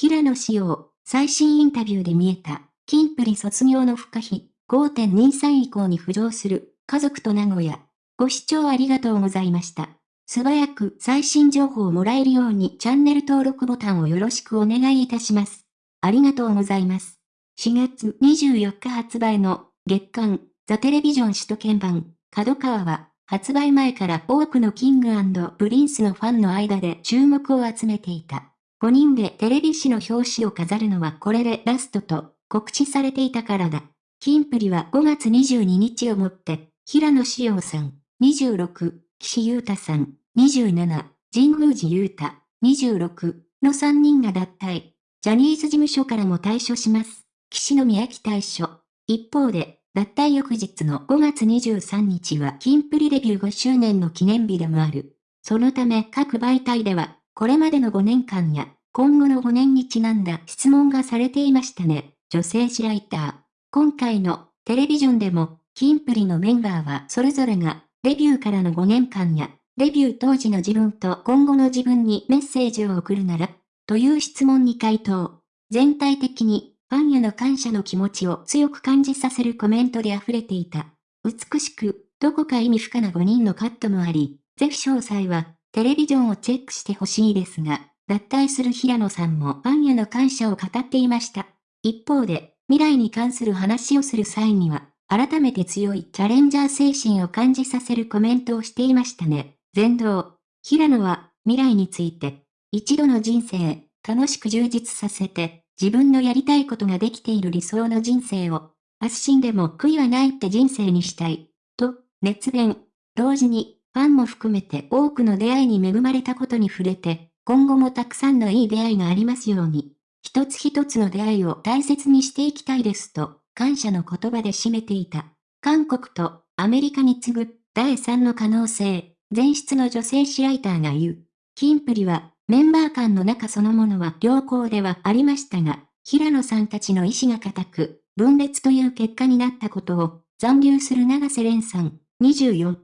平野紫耀、最新インタビューで見えた、キンプリ卒業の不可避、5.23以降に浮上する、家族と名古屋。ご視聴ありがとうございました。素早く最新情報をもらえるようにチャンネル登録ボタンをよろしくお願いいたします。ありがとうございます。4月24日発売の月刊ザテレビジョン首都圏版角川は発売前から多くのキングプリンスのファンの間で注目を集めていた。5人でテレビ誌の表紙を飾るのはこれでラストと告知されていたからだ。キンプリは5月22日をもって、平野志陽さん、26、岸優太さん、27、神宮寺優太、26の3人が脱退。ジャニーズ事務所からも退所します。岸宮城退所。一方で、脱退翌日の5月23日はキンプリデビュー5周年の記念日でもある。そのため各媒体では、これまでの5年間や、今後の5年にちなんだ質問がされていましたね。女性誌ライター。今回のテレビジョンでも、キンプリのメンバーはそれぞれが、デビューからの5年間や、デビュー当時の自分と今後の自分にメッセージを送るなら、という質問に回答。全体的にファンへの感謝の気持ちを強く感じさせるコメントで溢れていた。美しく、どこか意味深な5人のカットもあり、ぜひ詳細は、テレビジョンをチェックしてほしいですが、脱退する平野さんもファンへの感謝を語っていました。一方で、未来に関する話をする際には、改めて強いチャレンジャー精神を感じさせるコメントをしていましたね。全道。平野は、未来について、一度の人生、楽しく充実させて、自分のやりたいことができている理想の人生を、明日死んでも悔いはないって人生にしたい。と、熱弁。同時に、ファンも含めて多くの出会いに恵まれたことに触れて、今後もたくさんのいい出会いがありますように、一つ一つの出会いを大切にしていきたいですと、感謝の言葉で締めていた。韓国とアメリカに次ぐ第3の可能性、前室の女性誌ライターが言う。キンプリはメンバー間の仲そのものは良好ではありましたが、平野さんたちの意志が固く、分裂という結果になったことを、残留する長瀬廉さん、24、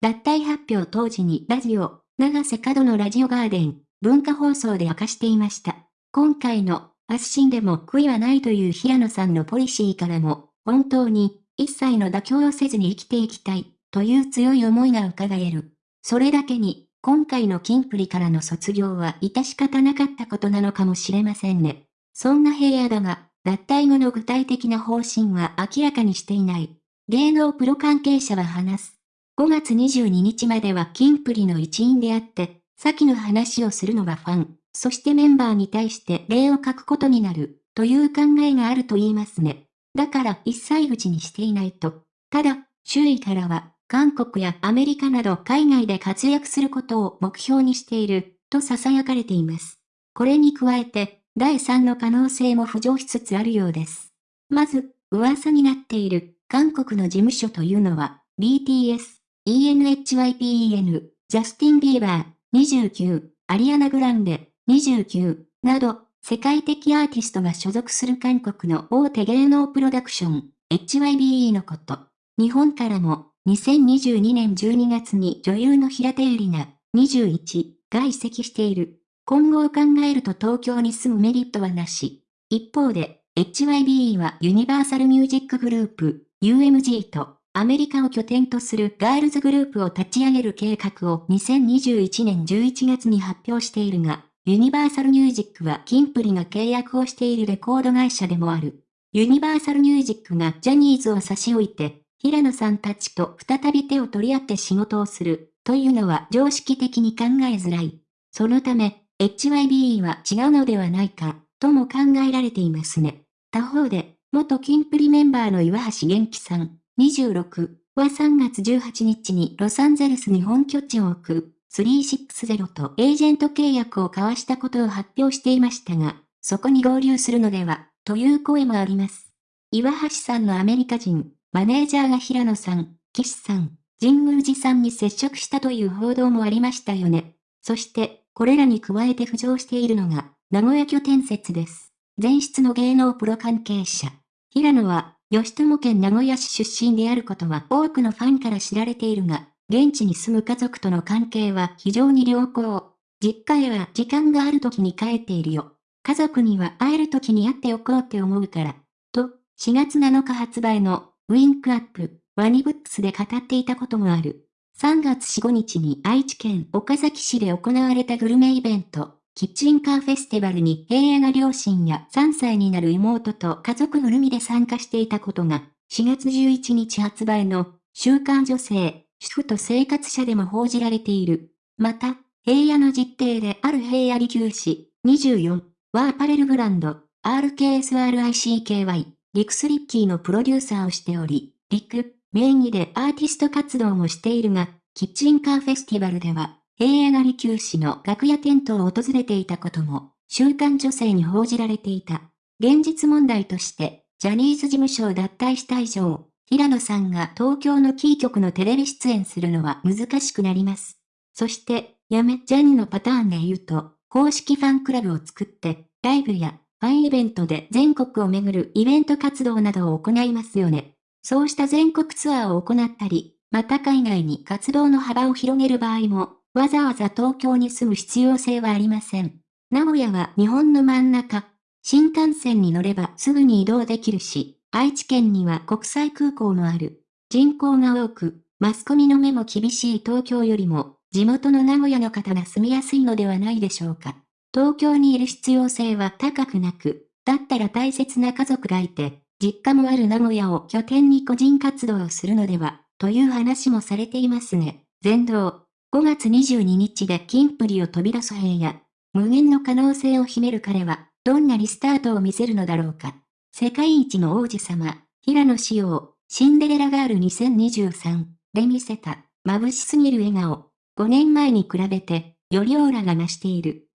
脱退発表当時にラジオ、長瀬角のラジオガーデン、文化放送で明かしていました。今回の、発信でも悔いはないという平野さんのポリシーからも、本当に、一切の妥協をせずに生きていきたい、という強い思いが伺える。それだけに、今回のキンプリからの卒業は致し方なかったことなのかもしれませんね。そんな平野だが、脱退後の具体的な方針は明らかにしていない。芸能プロ関係者は話す。5月22日まではキンプリの一員であって、先の話をするのがファン、そしてメンバーに対して礼を書くことになる、という考えがあると言いますね。だから一切口にしていないと。ただ、周囲からは、韓国やアメリカなど海外で活躍することを目標にしている、と囁かれています。これに加えて、第3の可能性も浮上しつつあるようです。まず、噂になっている、韓国の事務所というのは、BTS、ENHYPEN、ジャスティン・ビーバー、29、アリアナ・グランデ、29、など、世界的アーティストが所属する韓国の大手芸能プロダクション、HYBE のこと。日本からも2022年12月に女優の平手ゆりな、21が移籍している。今後を考えると東京に住むメリットはなし。一方で、HYBE はユニバーサルミュージックグループ、UMG とアメリカを拠点とするガールズグループを立ち上げる計画を2021年11月に発表しているが、ユニバーサルミュージックはキンプリが契約をしているレコード会社でもある。ユニバーサルミュージックがジャニーズを差し置いて、平野さんたちと再び手を取り合って仕事をする、というのは常識的に考えづらい。そのため、HYBE は違うのではないか、とも考えられていますね。他方で、元キンプリメンバーの岩橋元気さん、26は3月18日にロサンゼルスに本拠地を置く、360とエージェント契約を交わしたことを発表していましたが、そこに合流するのでは、という声もあります。岩橋さんのアメリカ人、マネージャーが平野さん、岸さん、神宮寺さんに接触したという報道もありましたよね。そして、これらに加えて浮上しているのが、名古屋拠点説です。前室の芸能プロ関係者。平野は、吉友県名古屋市出身であることは多くのファンから知られているが、現地に住む家族との関係は非常に良好。実家へは時間がある時に帰っているよ。家族には会える時に会っておこうって思うから。と、4月7日発売のウィンクアップ、ワニブックスで語っていたこともある。3月4、5日に愛知県岡崎市で行われたグルメイベント、キッチンカーフェスティバルに平野が両親や3歳になる妹と家族ぐるみで参加していたことが、4月11日発売の週刊女性、主婦と生活者でも報じられている。また、平野の実定である平野利休士、24はアパレルブランド、RKSRICKY、リクスリッキーのプロデューサーをしており、リク、名義でアーティスト活動もしているが、キッチンカーフェスティバルでは、平野が利休士の楽屋テントを訪れていたことも、週刊女性に報じられていた。現実問題として、ジャニーズ事務所を脱退した以上、平野さんが東京のキー局のテレビ出演するのは難しくなります。そして、やめジャニのパターンで言うと、公式ファンクラブを作って、ライブやファンイベントで全国を巡るイベント活動などを行いますよね。そうした全国ツアーを行ったり、また海外に活動の幅を広げる場合も、わざわざ東京に住む必要性はありません。名古屋は日本の真ん中。新幹線に乗ればすぐに移動できるし、愛知県には国際空港もある。人口が多く、マスコミの目も厳しい東京よりも、地元の名古屋の方が住みやすいのではないでしょうか。東京にいる必要性は高くなく、だったら大切な家族がいて、実家もある名古屋を拠点に個人活動をするのでは、という話もされていますね。全道。5月22日で金プリを飛び出す平野。無限の可能性を秘める彼は、どんなリスタートを見せるのだろうか。世界一の王子様、平野紫耀、シンデレラガール2023で見せた、眩しすぎる笑顔。5年前に比べて、よりオーラが増している。